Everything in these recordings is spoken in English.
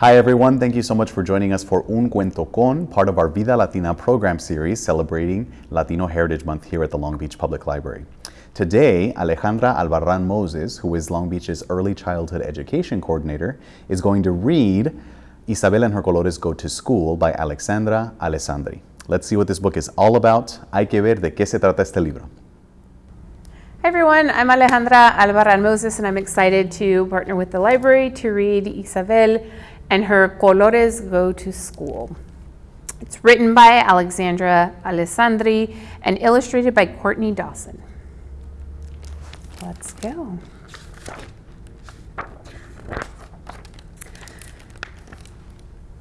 Hi everyone, thank you so much for joining us for Un Cuento Con, part of our Vida Latina program series celebrating Latino Heritage Month here at the Long Beach Public Library. Today, Alejandra Albarran Moses, who is Long Beach's Early Childhood Education Coordinator, is going to read Isabel and her colores go to school by Alexandra Alessandri. Let's see what this book is all about. Hay que ver de qué se trata este libro. Hi everyone, I'm Alejandra Albarran Moses and I'm excited to partner with the library to read Isabel and her Colores Go to School. It's written by Alexandra Alessandri and illustrated by Courtney Dawson. Let's go.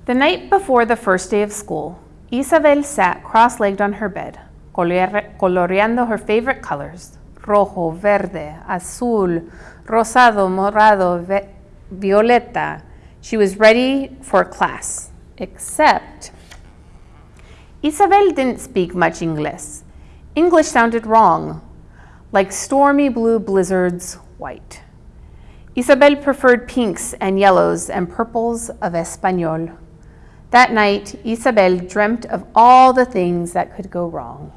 The night before the first day of school, Isabel sat cross-legged on her bed, coloreando her favorite colors, rojo, verde, azul, rosado, morado, violeta. She was ready for class, except Isabel didn't speak much English. English sounded wrong, like stormy blue blizzards white. Isabel preferred pinks and yellows and purples of Espanol. That night, Isabel dreamt of all the things that could go wrong.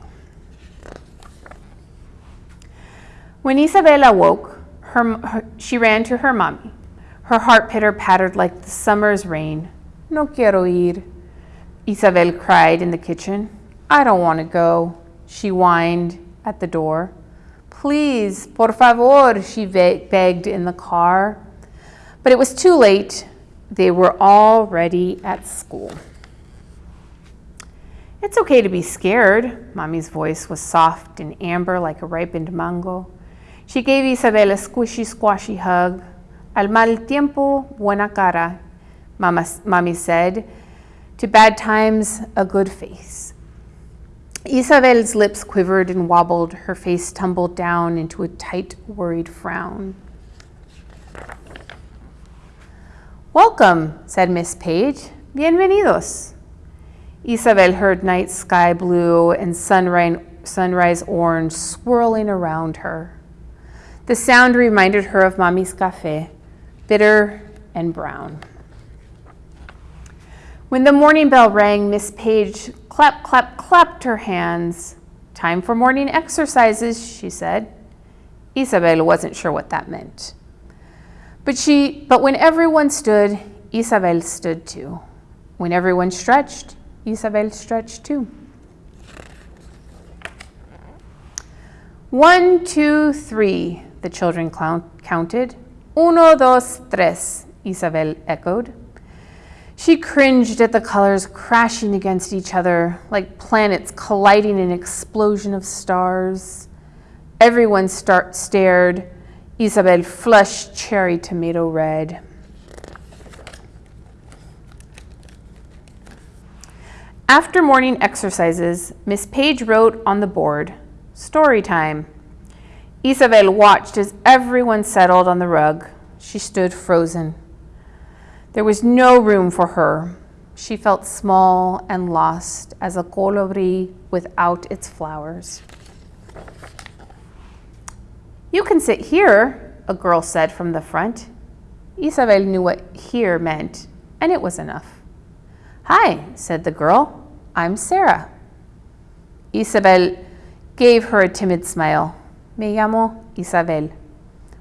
When Isabel awoke, her, her, she ran to her mommy. Her heart pitter-pattered like the summer's rain. No quiero ir, Isabel cried in the kitchen. I don't want to go, she whined at the door. Please, por favor, she begged in the car. But it was too late. They were already at school. It's okay to be scared. Mommy's voice was soft and amber like a ripened mango. She gave Isabel a squishy, squashy hug. Al mal tiempo, buena cara, Mama, Mommy said. To bad times, a good face. Isabel's lips quivered and wobbled. Her face tumbled down into a tight, worried frown. Welcome, said Miss Page. Bienvenidos. Isabel heard night sky blue and sunrise, sunrise orange swirling around her. The sound reminded her of Mommy's cafe, bitter and brown. When the morning bell rang, Miss Page clap, clap, clapped her hands. Time for morning exercises, she said. Isabel wasn't sure what that meant. But, she, but when everyone stood, Isabel stood too. When everyone stretched, Isabel stretched too. One, two, three, the children counted. Uno, dos, tres, Isabel echoed. She cringed at the colors crashing against each other like planets colliding in an explosion of stars. Everyone start stared, Isabel flushed cherry tomato red. After morning exercises, Miss Page wrote on the board, story time. Isabel watched as everyone settled on the rug. She stood frozen. There was no room for her. She felt small and lost as a colibri without its flowers. You can sit here, a girl said from the front. Isabel knew what here meant, and it was enough. Hi, said the girl. I'm Sarah. Isabel gave her a timid smile. Me llamo Isabel.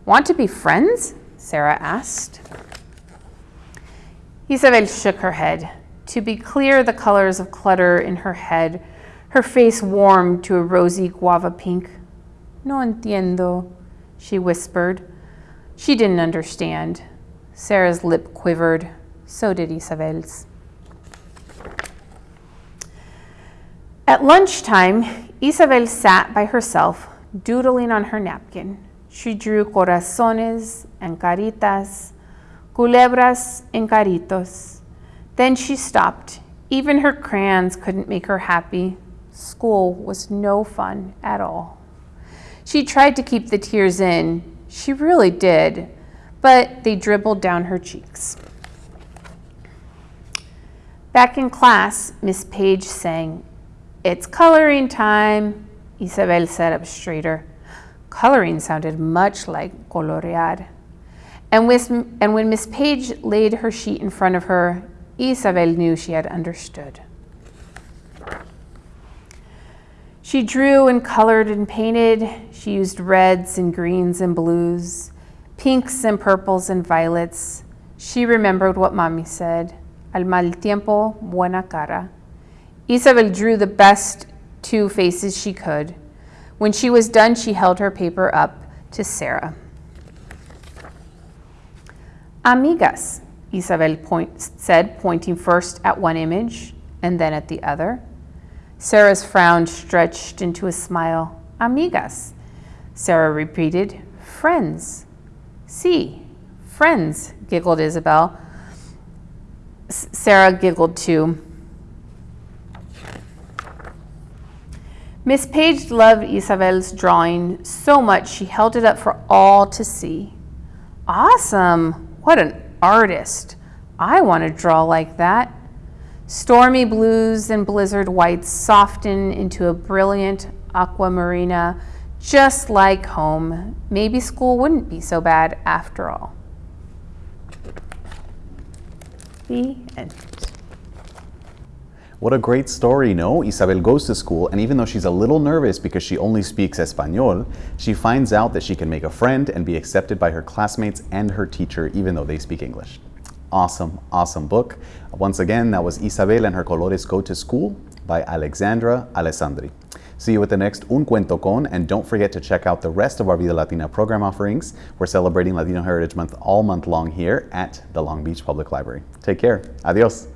Want to be friends? Sarah asked. Isabel shook her head. To be clear, the colors of clutter in her head, her face warmed to a rosy guava pink. No entiendo, she whispered. She didn't understand. Sarah's lip quivered. So did Isabel's. At lunchtime, Isabel sat by herself, doodling on her napkin. She drew corazones and caritas, culebras and caritos. Then she stopped. Even her crayons couldn't make her happy. School was no fun at all. She tried to keep the tears in. She really did, but they dribbled down her cheeks. Back in class, Miss Page sang, It's coloring time. Isabel sat up straighter. Coloring sounded much like colorear. And, with, and when Miss Page laid her sheet in front of her, Isabel knew she had understood. She drew and colored and painted. She used reds and greens and blues, pinks and purples and violets. She remembered what Mommy said, al mal tiempo, buena cara. Isabel drew the best two faces she could. When she was done, she held her paper up to Sarah. Amigas, Isabel point, said, pointing first at one image and then at the other. Sarah's frown stretched into a smile. Amigas. Sarah repeated, friends. See, friends, giggled Isabel. S Sarah giggled too. Miss Page loved Isabel's drawing so much she held it up for all to see. Awesome! What an artist! I want to draw like that. Stormy blues and blizzard whites soften into a brilliant aquamarina, just like home. Maybe school wouldn't be so bad after all. The end. What a great story, no? Isabel goes to school, and even though she's a little nervous because she only speaks Espanol, she finds out that she can make a friend and be accepted by her classmates and her teacher, even though they speak English. Awesome, awesome book. Once again, that was Isabel and her Colores Go to School by Alexandra Alessandri. See you at the next Un Cuento Con, and don't forget to check out the rest of our Vida Latina program offerings. We're celebrating Latino Heritage Month all month long here at the Long Beach Public Library. Take care. Adios.